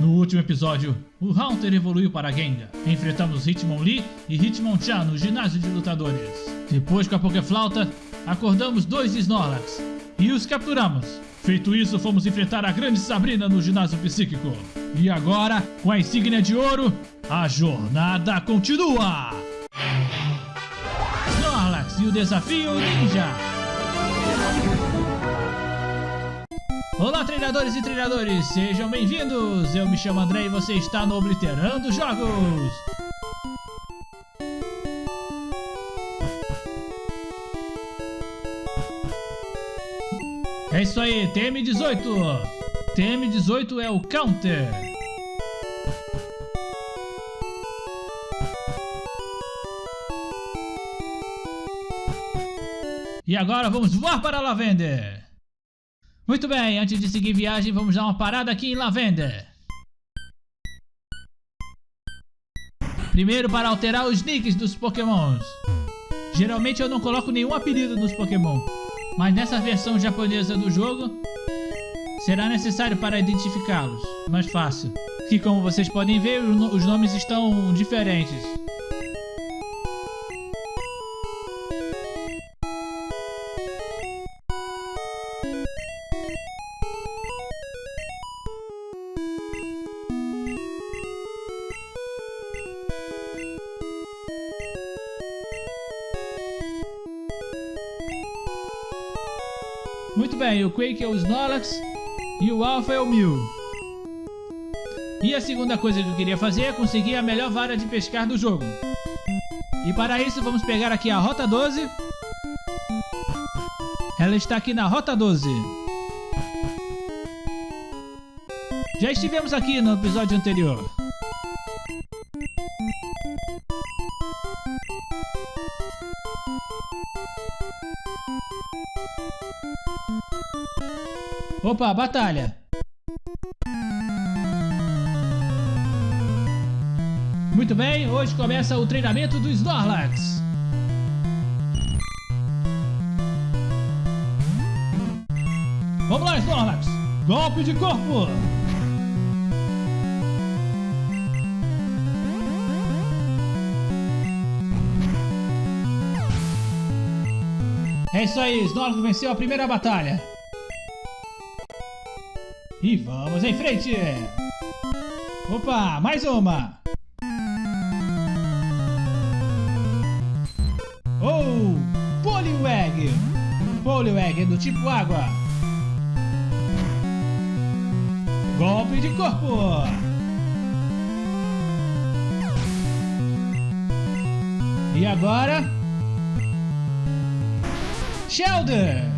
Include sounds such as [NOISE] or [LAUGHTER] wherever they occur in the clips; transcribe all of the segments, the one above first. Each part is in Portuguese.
No último episódio, o Haunter evoluiu para Gengar. Enfrentamos Hitmonlee e Hitmonchan no ginásio de lutadores. Depois, com a Pokéflauta, acordamos dois Snorlax e os capturamos. Feito isso, fomos enfrentar a grande Sabrina no ginásio psíquico. E agora, com a insígnia de ouro, a jornada continua! Snorlax e o desafio ninja! Olá treinadores e treinadores, sejam bem-vindos! Eu me chamo André e você está no Obliterando Jogos! É isso aí, TM18! TM18 é o Counter! E agora vamos voar para Lavender! Muito bem, antes de seguir viagem, vamos dar uma parada aqui em Lavender. Primeiro para alterar os nicks dos pokémons. Geralmente eu não coloco nenhum apelido nos pokémon, mas nessa versão japonesa do jogo, será necessário para identificá-los, mais fácil. Que como vocês podem ver, os nomes estão diferentes. Muito bem, o Quake é o Snorlax e o Alpha é o Mew. E a segunda coisa que eu queria fazer é conseguir a melhor vara de pescar do jogo. E para isso vamos pegar aqui a Rota 12. Ela está aqui na Rota 12. Já estivemos aqui no episódio anterior. Opa, batalha! Muito bem, hoje começa o treinamento do Snorlax. Vamos lá, Snorlax! Golpe de corpo! É isso aí, Snorlax venceu a primeira batalha. E vamos em frente! Opa, mais uma! Oh, Poliwag! Poliwag é do tipo água. Golpe de corpo! E agora... Shelder!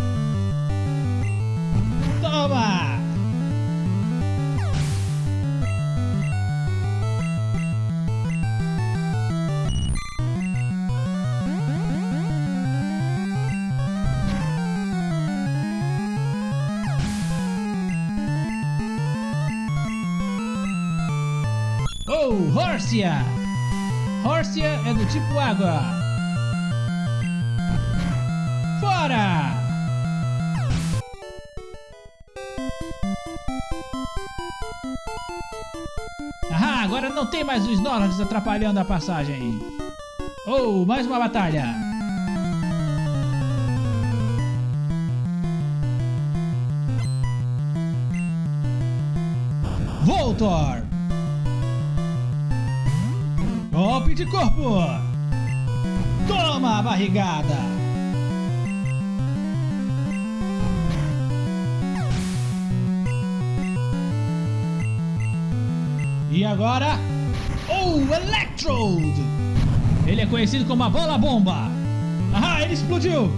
Horsia! Horsia é do tipo água. Fora! Ah, agora não tem mais os Snorlax atrapalhando a passagem. Oh, mais uma batalha. Voltor! Corpo! Toma a barrigada! E agora... Oh, Electrode! Ele é conhecido como a bola bomba! Ah, ele explodiu!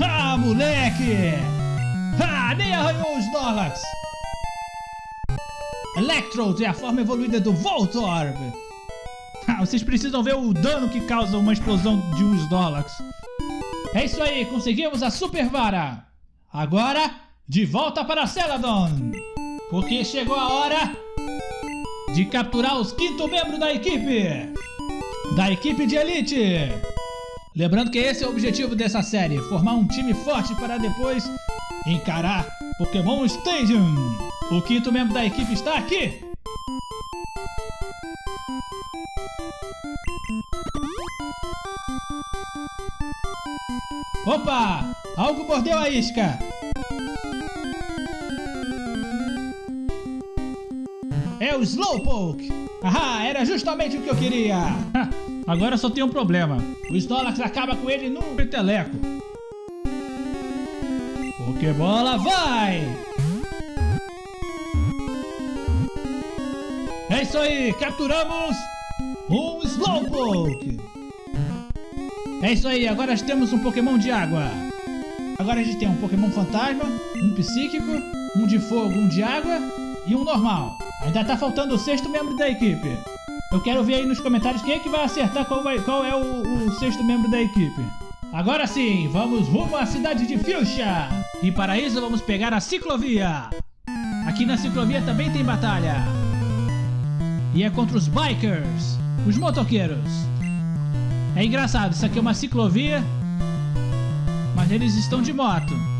Ah, moleque! Ah, nem arranhou os Snorlax! Electrode é a forma evoluída do Voltorb. Ah, vocês precisam ver o dano que causa uma explosão de um Snorlax. É isso aí, conseguimos a Super Vara. Agora, de volta para Celadon. Porque chegou a hora de capturar os quinto membro da equipe. Da equipe de Elite. Lembrando que esse é o objetivo dessa série, formar um time forte para depois encarar Pokémon Stadium. O quinto membro da equipe está aqui! Opa! Algo mordeu a isca! É o Slowpoke! Ahá, era justamente o que eu queria! [LAUGHS] Agora só tem um problema. O Snorlax acaba com ele num peteleco. Pokébola vai! É isso aí, capturamos um Slowpoke! É isso aí, agora temos um Pokémon de água. Agora a gente tem um Pokémon fantasma, um psíquico, um de fogo, um de água e um normal. Ainda tá faltando o sexto membro da equipe. Eu quero ver aí nos comentários quem é que vai acertar qual, vai, qual é o, o sexto membro da equipe. Agora sim, vamos rumo à cidade de Fuchsia. E para isso vamos pegar a ciclovia. Aqui na ciclovia também tem batalha. E é contra os bikers, os motoqueiros. É engraçado, isso aqui é uma ciclovia, mas eles estão de moto.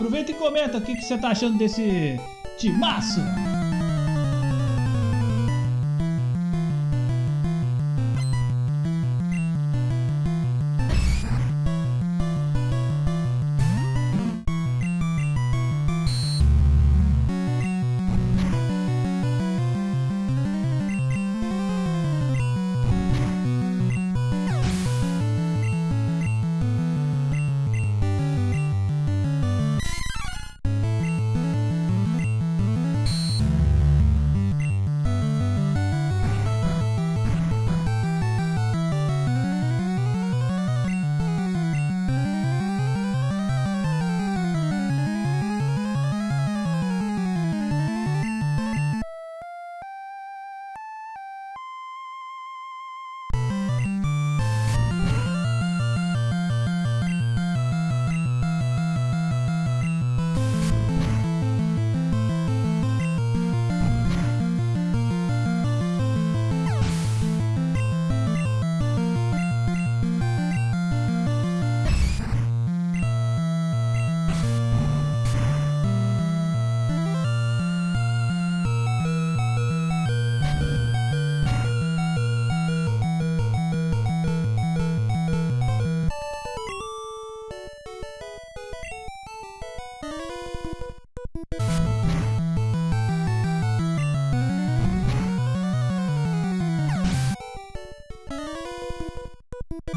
Aproveita e comenta o que, que você tá achando desse timaço.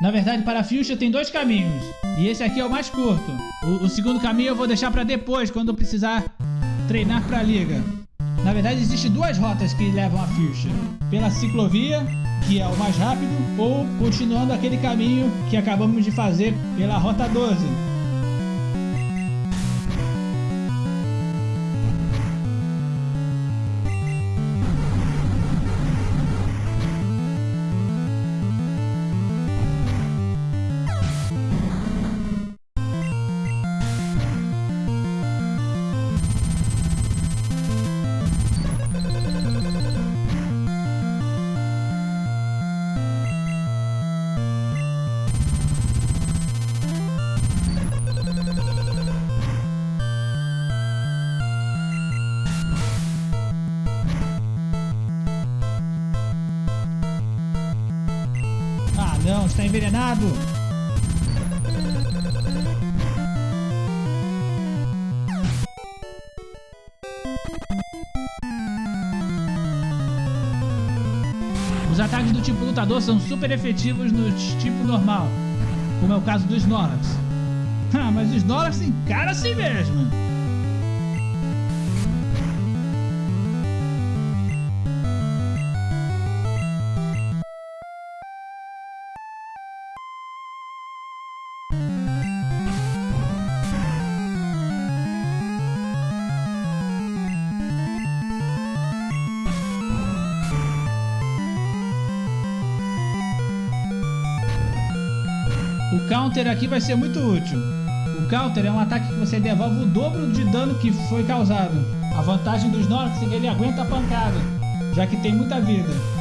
Na verdade, para a Fuchsia tem dois caminhos. E esse aqui é o mais curto. O, o segundo caminho eu vou deixar para depois, quando eu precisar treinar para a liga. Na verdade, existem duas rotas que levam a Fuchsia. Pela ciclovia, que é o mais rápido, ou continuando aquele caminho que acabamos de fazer pela Rota 12, envenenado. Os ataques do tipo lutador são super efetivos no tipo normal, como é o caso do Snorlax. [LAUGHS] Ah, mas o Snorlax encara assim mesmo. O counter aqui vai ser muito útil. O counter é um ataque que você devolve o dobro de dano que foi causado. A vantagem dos Snorlax é que ele aguenta a pancada, já que tem muita vida.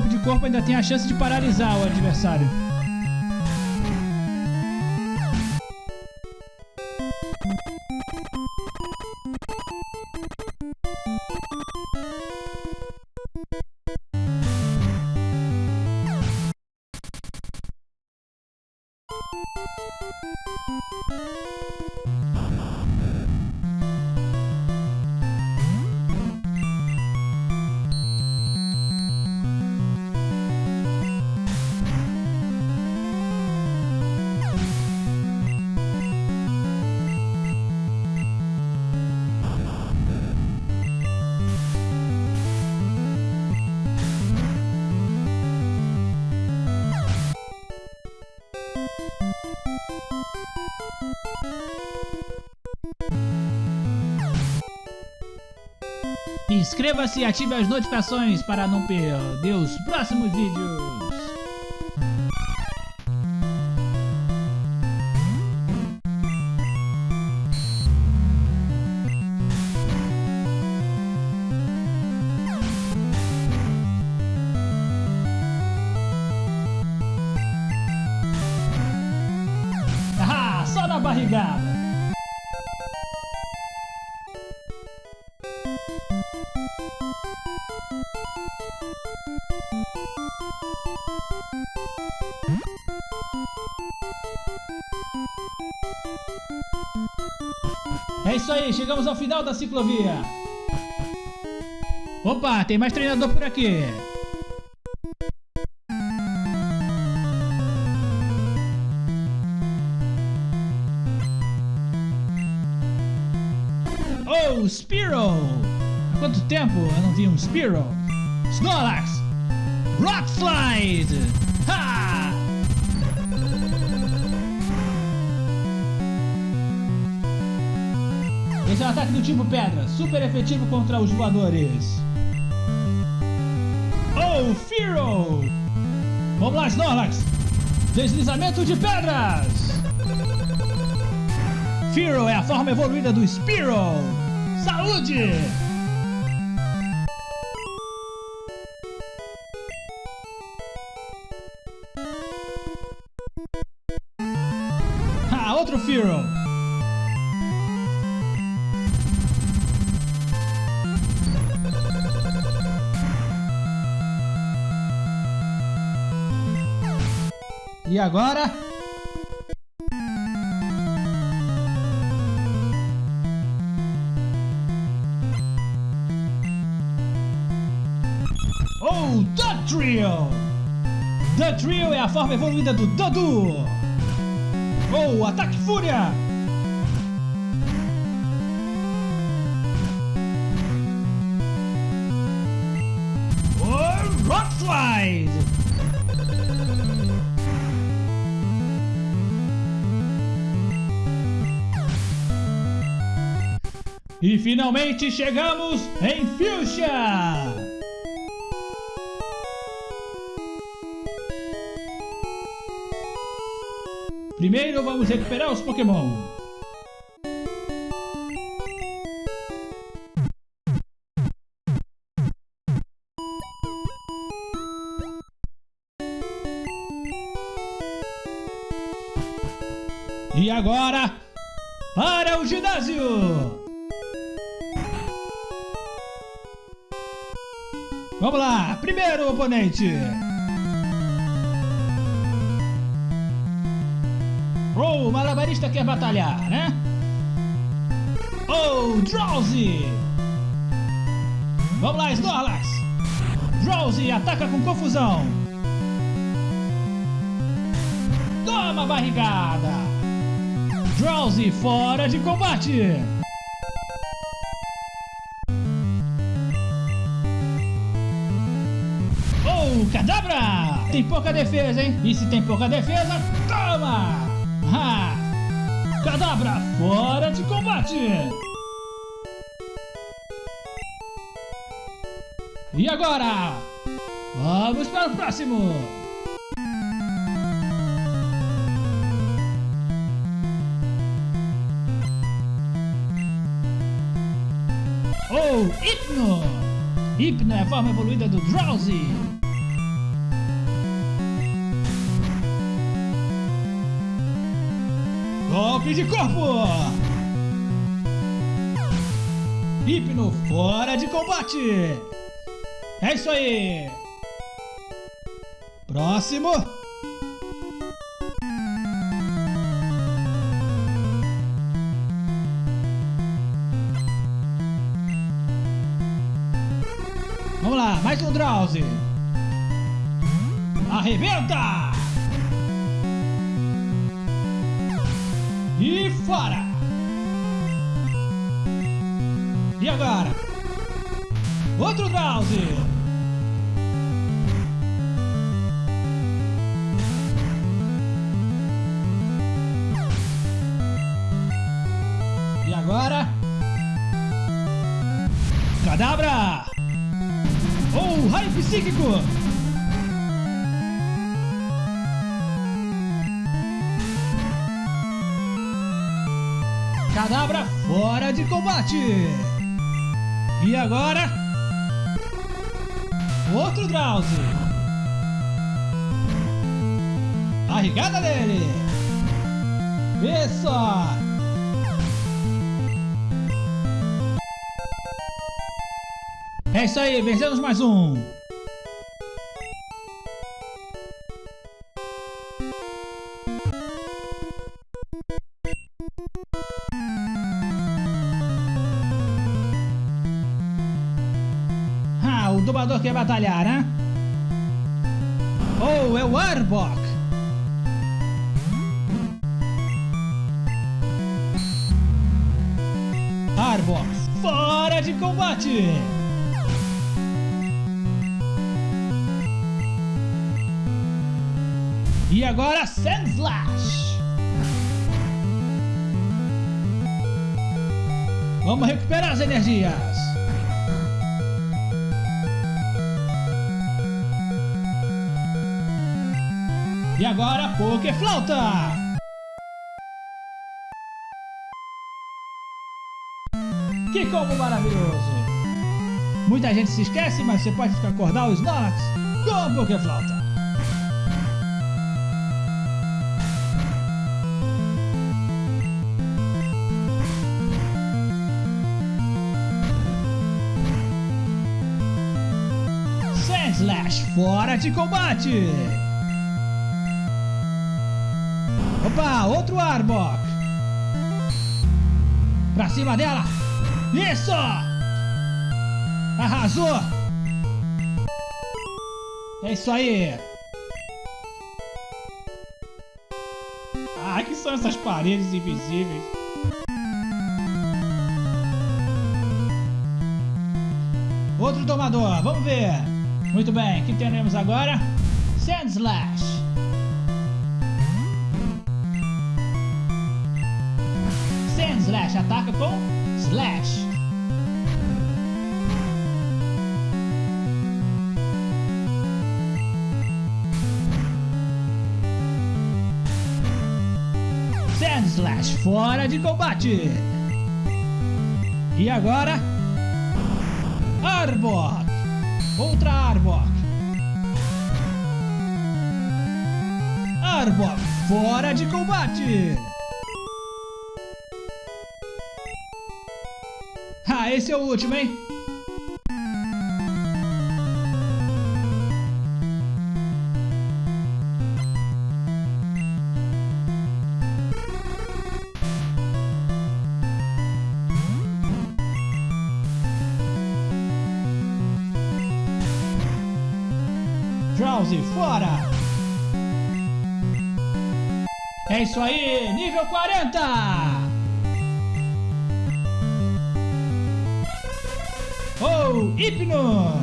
Golpe de corpo ainda tem a chance de paralisar o adversário. Inscreva-se e ative as notificações para não perder os próximos vídeos. Ah, só na barrigada. Chegamos ao final da ciclovia. Opa, tem mais treinador por aqui. Oh, Spiro! Há quanto tempo eu não vi um Spiro? Snorlax! Rock Slide! Ataque do tipo pedra, super efetivo contra os voadores. Oh, Firo! Vamos lá, Snorlax! Deslizamento de pedras! Firo é a forma evoluída do Spiro! Saúde! E agora? Oh, The Trio! The Trio é a forma evoluída do Dodu! Oh, Ataque Fúria! Oh, Rock E finalmente chegamos em Fuchsia! Primeiro vamos recuperar os Pokémon. E agora, para o ginásio! Vamos lá, primeiro oponente! Oh, o malabarista quer batalhar, né? Oh, Drowsy! Vamos lá, Snorlax! Drowsy ataca com confusão! Toma barrigada! Drowsy fora de combate! Tem pouca defesa, hein? E se tem pouca defesa, toma! Ha! Cadabra fora de combate! E agora? Vamos para o próximo! Oh, Hypno! Hypno é a forma evoluída do Drowsy! Golpe de corpo! Hipno fora de combate! É isso aí! Próximo! Vamos lá, mais um Drowsy! Arrebenta! E fora! E agora? Outro Drowsy! E agora? Cadabra! Oh, raio psíquico! Cadabra fora de combate! E agora? Outro Drowsy! Barrigada dele! Vê só! É isso aí, vencemos mais um! As energias! E agora, Poké Flauta! Que combo maravilhoso! Muita gente se esquece, mas você pode acordar os Snorlax com Poké Flauta. Fora de combate! Opa, outro Arbok. Pra cima dela. Isso! Arrasou! É isso aí. Ah, que são essas paredes invisíveis? Outro tomador, vamos ver. Muito bem, que teremos agora? Sandslash. Slash ataca com Slash. Sand Slash fora de combate. E agora Arbok. Outra Arbok. Arbok fora de combate. Ah, esse é o último, hein? Fora! É isso aí, nível 40! Oh, Hipno!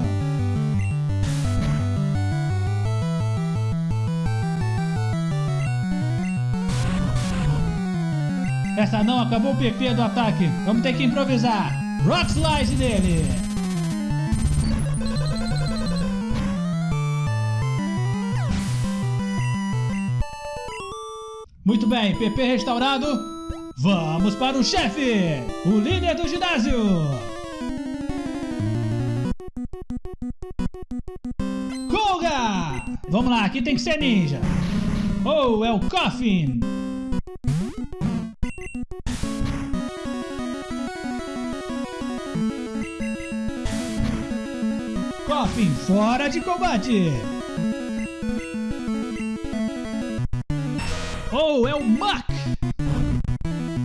Essa não acabou o PP do ataque. Vamos ter que improvisar. Rock Slide nele. Muito bem, PP restaurado. Vamos para o chefe, o líder do ginásio. Vamos lá, aqui tem que ser ninja. Oh, é o Coffin. Coffin fora de combate. Oh, é o Muck.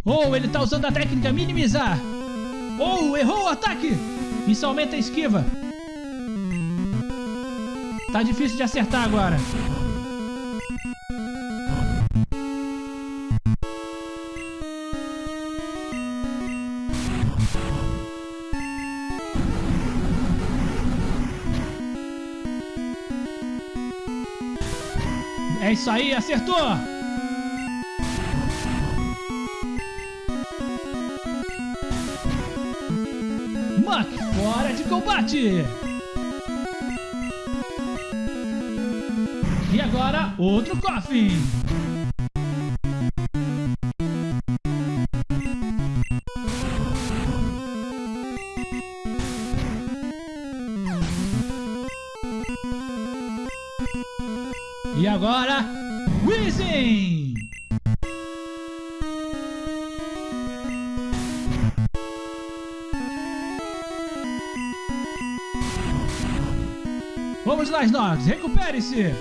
Oh, ele tá usando a técnica minimizar. Oh, errou o ataque. Isso aumenta a esquiva. Tá difícil de acertar agora. É isso aí, acertou! Fora de combate! E agora, outro coffin. Vamos lá, Snorlax, recupere-se!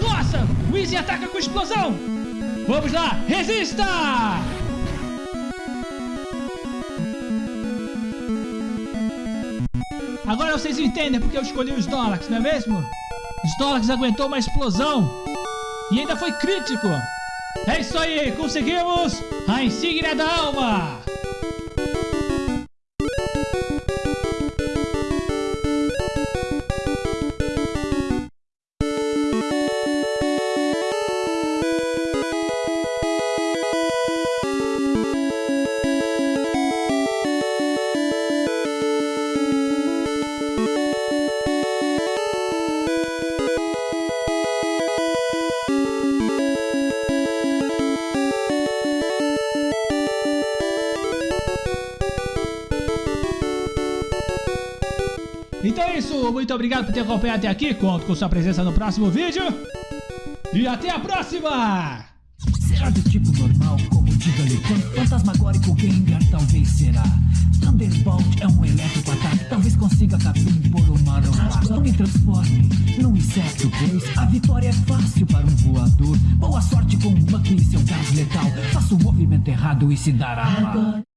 Nossa! Wheezy ataca com explosão! Vamos lá, resista! Agora vocês entendem porque eu escolhi o Snorlax, não é mesmo? Snorlax aguentou uma explosão e ainda foi crítico! É isso aí, conseguimos a insígnia da alma! Isso, muito obrigado por ter acompanhado até aqui. Conto com sua presença no próximo vídeo. E até a próxima! Será do tipo normal, como Jigglypuff? Fantasmagórico Gengar talvez será. Thunderbolt é um elétrico ataque, talvez consiga capim por uma aroma. Não me transforme num inseto, pois a vitória é fácil para um voador. Boa sorte com o Muck e seu gás letal. Faça o movimento errado e se dará mal.